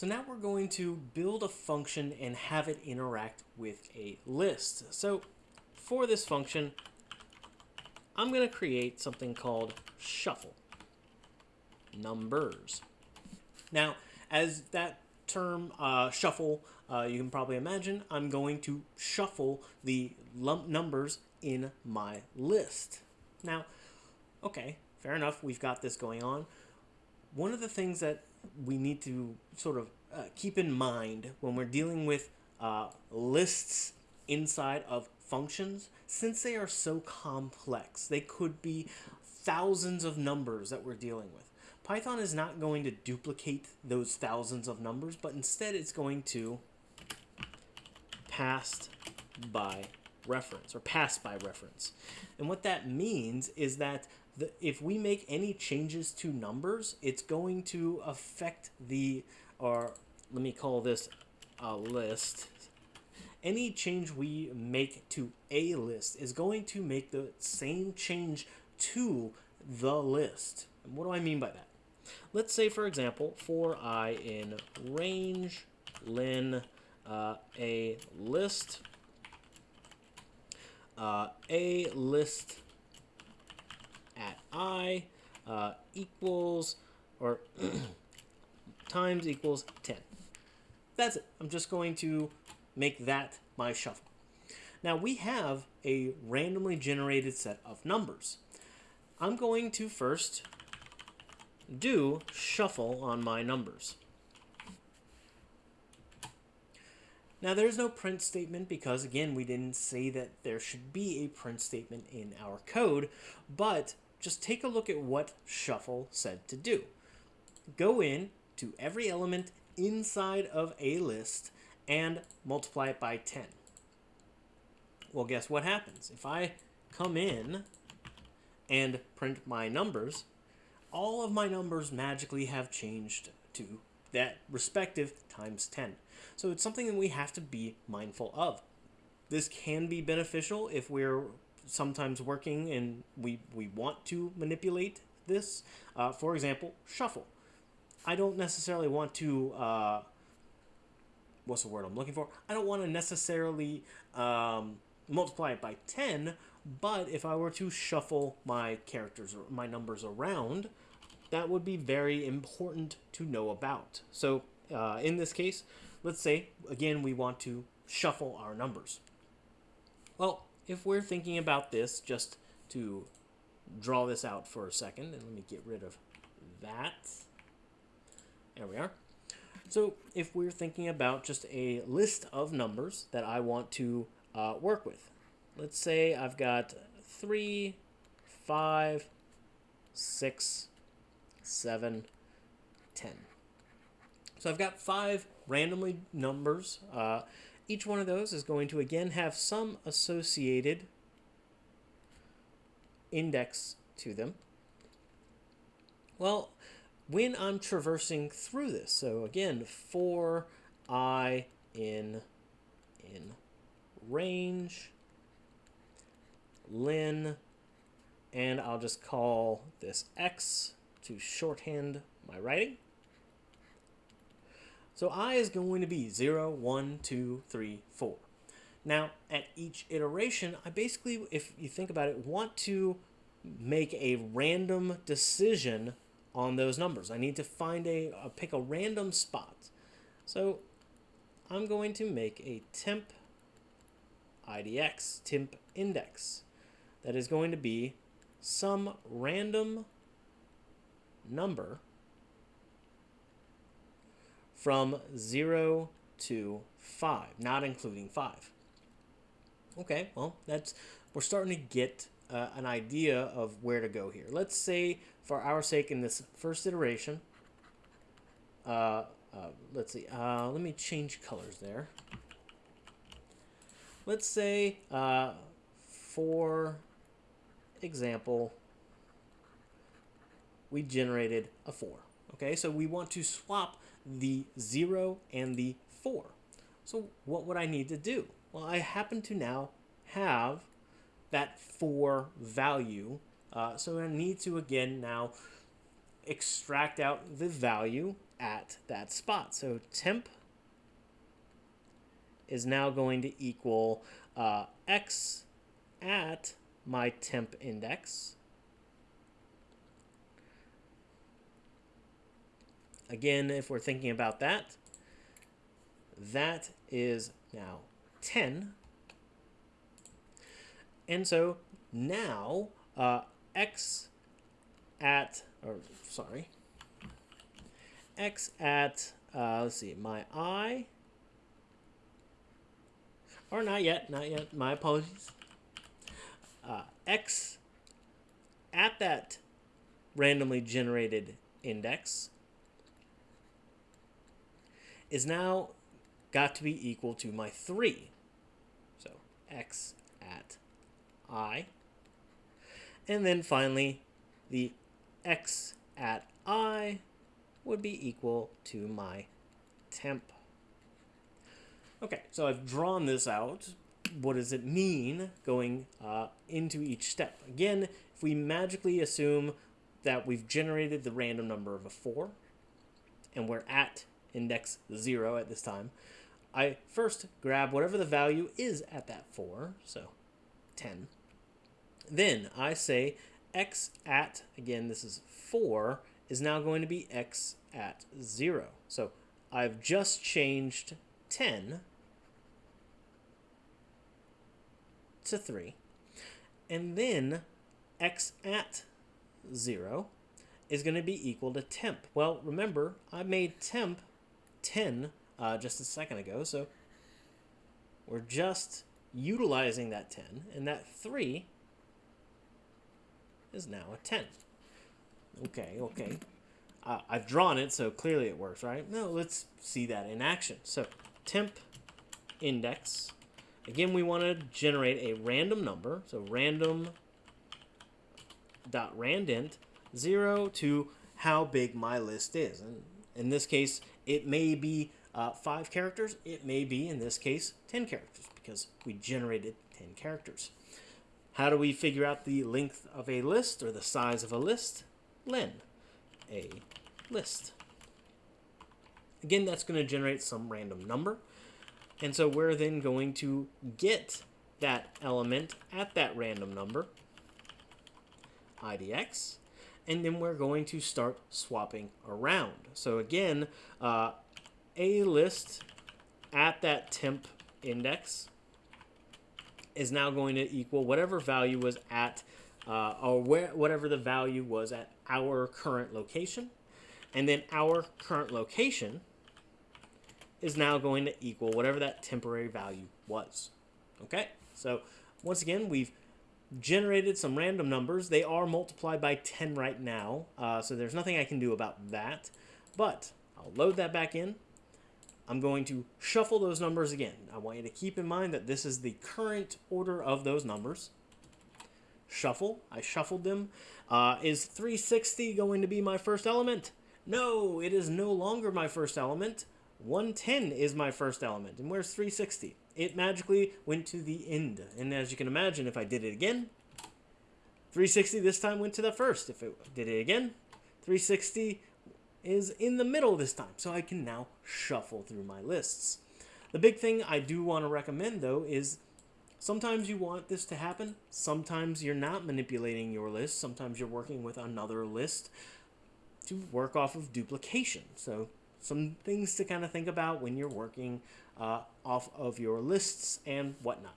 So now we're going to build a function and have it interact with a list. So for this function, I'm going to create something called shuffle numbers. Now, as that term uh, shuffle, uh, you can probably imagine, I'm going to shuffle the lump numbers in my list. Now, okay, fair enough, we've got this going on. One of the things that we need to sort of uh, keep in mind when we're dealing with uh, lists inside of functions, since they are so complex, they could be thousands of numbers that we're dealing with. Python is not going to duplicate those thousands of numbers, but instead it's going to pass by reference or pass by reference. And what that means is that the, if we make any changes to numbers, it's going to affect the, or let me call this a list. Any change we make to a list is going to make the same change to the list. And what do I mean by that? Let's say, for example, for i in range len uh, a list uh, a list at i uh, equals or times equals 10. That's it. I'm just going to make that my shuffle. Now we have a randomly generated set of numbers. I'm going to first do shuffle on my numbers. Now there's no print statement because again we didn't say that there should be a print statement in our code, but just take a look at what shuffle said to do. Go in to every element inside of a list and multiply it by 10. Well, guess what happens? If I come in and print my numbers, all of my numbers magically have changed to that respective times 10. So it's something that we have to be mindful of. This can be beneficial if we're sometimes working and we, we want to manipulate this. Uh, for example, shuffle. I don't necessarily want to, uh, what's the word I'm looking for? I don't want to necessarily um, multiply it by 10, but if I were to shuffle my characters or my numbers around, that would be very important to know about. So uh, in this case, let's say, again, we want to shuffle our numbers. Well, if we're thinking about this, just to draw this out for a second, and let me get rid of that. There we are. So if we're thinking about just a list of numbers that I want to uh, work with, let's say I've got three, five, six, seven, ten. So I've got five randomly numbers. Uh, each one of those is going to again have some associated index to them. Well, when I'm traversing through this, so again, for i in in range len and I'll just call this x to shorthand my writing. So i is going to be 0, 1, 2, 3, 4. Now, at each iteration, I basically, if you think about it, want to make a random decision on those numbers. I need to find a, uh, pick a random spot. So I'm going to make a temp IDX, temp index. That is going to be some random number from 0 to 5, not including 5. Okay, well, that's we're starting to get uh, an idea of where to go here. Let's say, for our sake, in this first iteration, uh, uh, let's see, uh, let me change colors there. Let's say, uh, for example, we generated a 4. Okay, so we want to swap the 0 and the 4. So what would I need to do? Well, I happen to now have that 4 value. Uh, so I need to, again, now extract out the value at that spot. So temp is now going to equal uh, x at my temp index. Again, if we're thinking about that, that is now 10. And so now uh, x at, or sorry, x at, uh, let's see, my i, or not yet, not yet, my apologies. Uh, x at that randomly generated index is now got to be equal to my 3. So x at i. And then finally, the x at i would be equal to my temp. Okay, so I've drawn this out. What does it mean going uh, into each step? Again, if we magically assume that we've generated the random number of a 4, and we're at index 0 at this time, I first grab whatever the value is at that 4, so 10. Then I say x at, again, this is 4, is now going to be x at 0. So I've just changed 10 to 3. And then x at 0 is going to be equal to temp. Well, remember, I made temp 10 uh, just a second ago, so we're just utilizing that 10, and that 3 is now a 10. Okay, okay. Uh, I've drawn it, so clearly it works, right? No, let's see that in action. So temp index. Again, we want to generate a random number. So random dot randint 0 to how big my list is. And in this case, it may be uh, 5 characters. It may be, in this case, 10 characters because we generated 10 characters. How do we figure out the length of a list or the size of a list? len, a list. Again, that's going to generate some random number. And so we're then going to get that element at that random number, idx, and then we're going to start swapping around. So again, uh, a list at that temp index is now going to equal whatever value was at, uh, or where, whatever the value was at our current location. And then our current location is now going to equal whatever that temporary value was. Okay, so once again, we've generated some random numbers. They are multiplied by 10 right now, uh, so there's nothing I can do about that. But I'll load that back in. I'm going to shuffle those numbers again. I want you to keep in mind that this is the current order of those numbers. Shuffle. I shuffled them. Uh, is 360 going to be my first element? No, it is no longer my first element. 110 is my first element. And where's 360? It magically went to the end. And as you can imagine, if I did it again, 360 this time went to the first. If it did it again, 360 is in the middle this time. So I can now shuffle through my lists. The big thing I do want to recommend, though, is sometimes you want this to happen. Sometimes you're not manipulating your list. Sometimes you're working with another list to work off of duplication. So some things to kind of think about when you're working uh, off of your lists and whatnot.